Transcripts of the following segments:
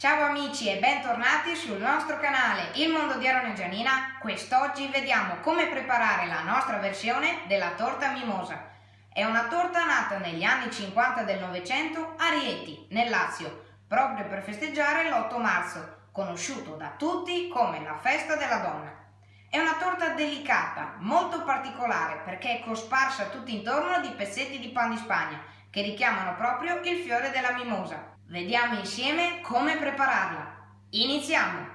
Ciao amici e bentornati sul nostro canale Il Mondo di Aaron e Gianina. Quest'oggi vediamo come preparare la nostra versione della torta mimosa. È una torta nata negli anni 50 del Novecento a Rieti, nel Lazio, proprio per festeggiare l'8 marzo, conosciuto da tutti come la festa della donna. È una torta delicata, molto particolare perché è cosparsa tutto intorno di pezzetti di pan di Spagna che richiamano proprio il fiore della mimosa. Vediamo insieme come prepararla. Iniziamo!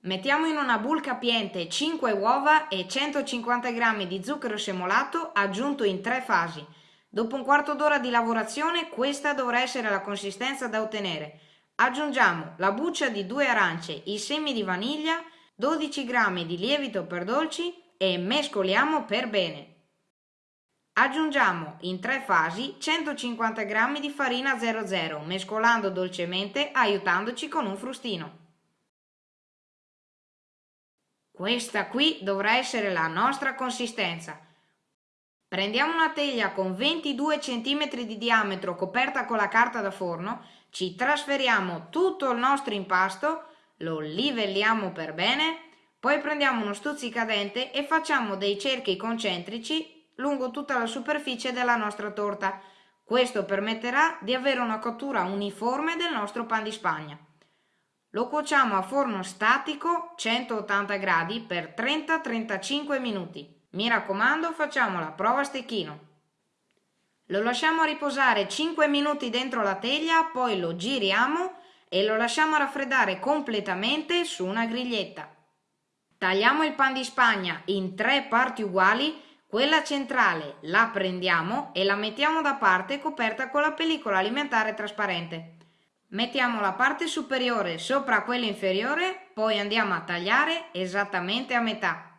Mettiamo in una bowl capiente 5 uova e 150 g di zucchero semolato aggiunto in tre fasi. Dopo un quarto d'ora di lavorazione questa dovrà essere la consistenza da ottenere. Aggiungiamo la buccia di due arance, i semi di vaniglia, 12 g di lievito per dolci e mescoliamo per bene. Aggiungiamo in tre fasi 150 g di farina 00, mescolando dolcemente aiutandoci con un frustino. Questa qui dovrà essere la nostra consistenza. Prendiamo una teglia con 22 cm di diametro coperta con la carta da forno, ci trasferiamo tutto il nostro impasto, lo livelliamo per bene, poi prendiamo uno stuzzicadente e facciamo dei cerchi concentrici lungo tutta la superficie della nostra torta. Questo permetterà di avere una cottura uniforme del nostro pan di spagna. Lo cuociamo a forno statico 180 gradi per 30-35 minuti. Mi raccomando facciamo la prova a stecchino. Lo lasciamo riposare 5 minuti dentro la teglia, poi lo giriamo e lo lasciamo raffreddare completamente su una griglietta. Tagliamo il pan di spagna in tre parti uguali quella centrale la prendiamo e la mettiamo da parte coperta con la pellicola alimentare trasparente. Mettiamo la parte superiore sopra quella inferiore, poi andiamo a tagliare esattamente a metà.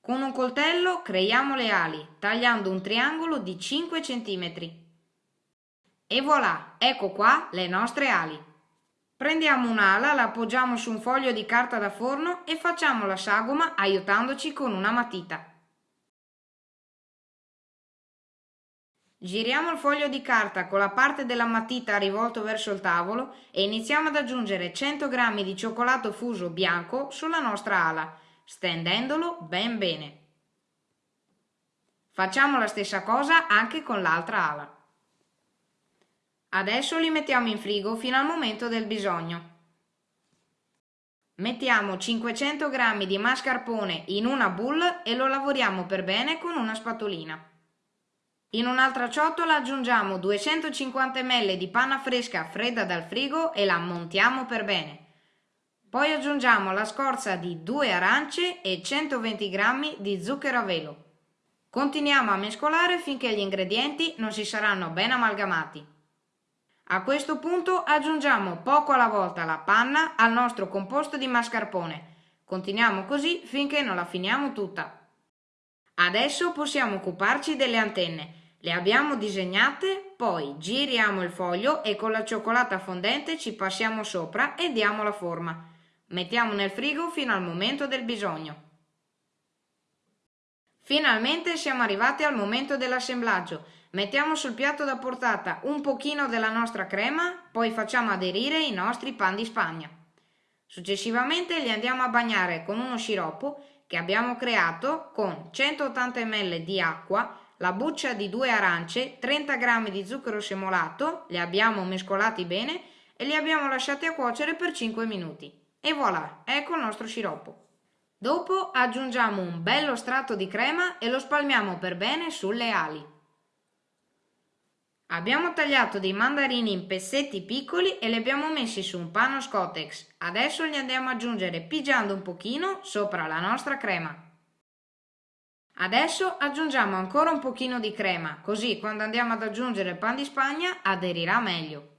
Con un coltello creiamo le ali, tagliando un triangolo di 5 cm. E voilà, ecco qua le nostre ali. Prendiamo un'ala, la appoggiamo su un foglio di carta da forno e facciamo la sagoma aiutandoci con una matita. Giriamo il foglio di carta con la parte della matita rivolto verso il tavolo e iniziamo ad aggiungere 100 g di cioccolato fuso bianco sulla nostra ala, stendendolo ben bene. Facciamo la stessa cosa anche con l'altra ala. Adesso li mettiamo in frigo fino al momento del bisogno. Mettiamo 500 g di mascarpone in una boule e lo lavoriamo per bene con una spatolina. In un'altra ciotola aggiungiamo 250 ml di panna fresca fredda dal frigo e la montiamo per bene. Poi aggiungiamo la scorza di 2 arance e 120 g di zucchero a velo. Continuiamo a mescolare finché gli ingredienti non si saranno ben amalgamati. A questo punto aggiungiamo poco alla volta la panna al nostro composto di mascarpone. Continuiamo così finché non la finiamo tutta. Adesso possiamo occuparci delle antenne. Le abbiamo disegnate, poi giriamo il foglio e con la cioccolata fondente ci passiamo sopra e diamo la forma. Mettiamo nel frigo fino al momento del bisogno. Finalmente siamo arrivati al momento dell'assemblaggio. Mettiamo sul piatto da portata un pochino della nostra crema, poi facciamo aderire i nostri pan di spagna. Successivamente li andiamo a bagnare con uno sciroppo che abbiamo creato con 180 ml di acqua, la buccia di due arance, 30 g di zucchero semolato, li abbiamo mescolati bene e li abbiamo lasciati a cuocere per 5 minuti. E voilà, ecco il nostro sciroppo. Dopo aggiungiamo un bello strato di crema e lo spalmiamo per bene sulle ali. Abbiamo tagliato dei mandarini in pezzetti piccoli e li abbiamo messi su un panno scotex. Adesso li andiamo ad aggiungere pigiando un pochino sopra la nostra crema. Adesso aggiungiamo ancora un pochino di crema, così quando andiamo ad aggiungere il pan di spagna aderirà meglio.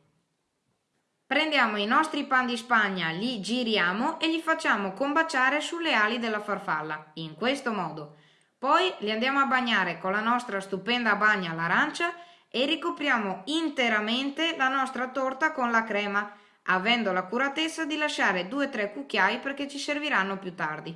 Prendiamo i nostri pan di spagna, li giriamo e li facciamo combaciare sulle ali della farfalla, in questo modo. Poi li andiamo a bagnare con la nostra stupenda bagna all'arancia e ricopriamo interamente la nostra torta con la crema, avendo l'accuratezza di lasciare 2-3 cucchiai perché ci serviranno più tardi.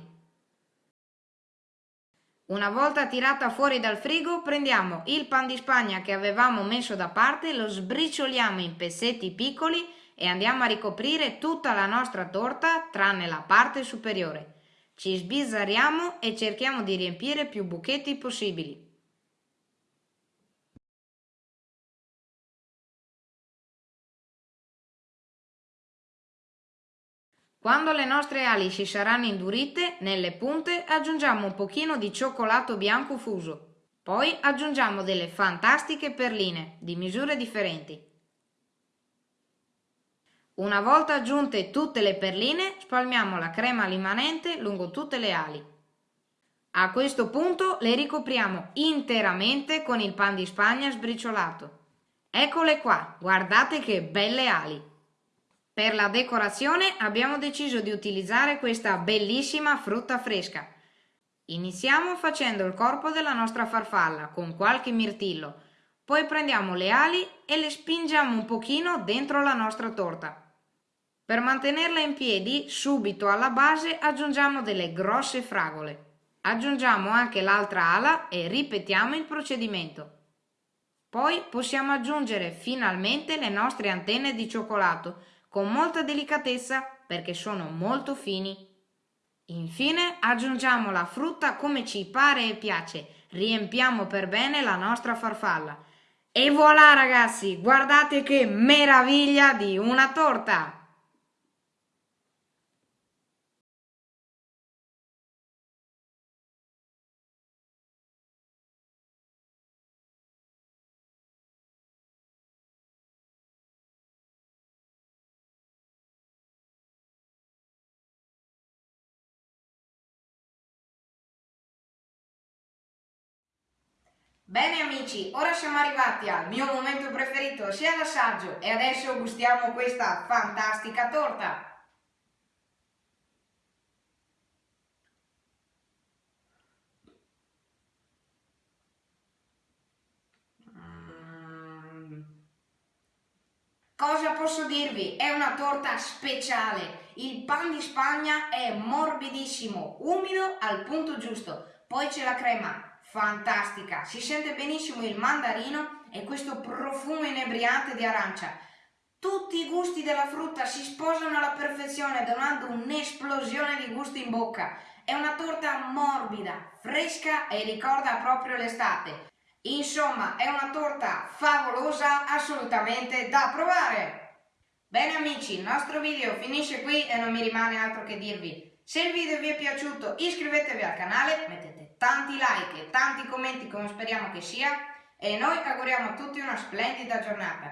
Una volta tirata fuori dal frigo prendiamo il pan di spagna che avevamo messo da parte, lo sbricioliamo in pezzetti piccoli e andiamo a ricoprire tutta la nostra torta tranne la parte superiore. Ci sbizzarriamo e cerchiamo di riempire più buchetti possibili. Quando le nostre ali si saranno indurite, nelle punte aggiungiamo un pochino di cioccolato bianco fuso. Poi aggiungiamo delle fantastiche perline di misure differenti. Una volta aggiunte tutte le perline, spalmiamo la crema rimanente lungo tutte le ali. A questo punto le ricopriamo interamente con il pan di spagna sbriciolato. Eccole qua, guardate che belle ali! Per la decorazione abbiamo deciso di utilizzare questa bellissima frutta fresca. Iniziamo facendo il corpo della nostra farfalla con qualche mirtillo, poi prendiamo le ali e le spingiamo un pochino dentro la nostra torta. Per mantenerla in piedi, subito alla base aggiungiamo delle grosse fragole. Aggiungiamo anche l'altra ala e ripetiamo il procedimento. Poi possiamo aggiungere finalmente le nostre antenne di cioccolato con molta delicatezza perché sono molto fini. Infine aggiungiamo la frutta come ci pare e piace, riempiamo per bene la nostra farfalla. E voilà ragazzi, guardate che meraviglia di una torta! Bene amici, ora siamo arrivati al mio momento preferito, sia l'assaggio, e adesso gustiamo questa fantastica torta. Mm. Cosa posso dirvi? È una torta speciale. Il pan di Spagna è morbidissimo, umido al punto giusto. Poi c'è la crema, fantastica, si sente benissimo il mandarino e questo profumo inebriante di arancia. Tutti i gusti della frutta si sposano alla perfezione donando un'esplosione di gusti in bocca. È una torta morbida, fresca e ricorda proprio l'estate. Insomma, è una torta favolosa, assolutamente da provare! Bene amici, il nostro video finisce qui e non mi rimane altro che dirvi se il video vi è piaciuto iscrivetevi al canale, mettete tanti like e tanti commenti come speriamo che sia e noi auguriamo a tutti una splendida giornata.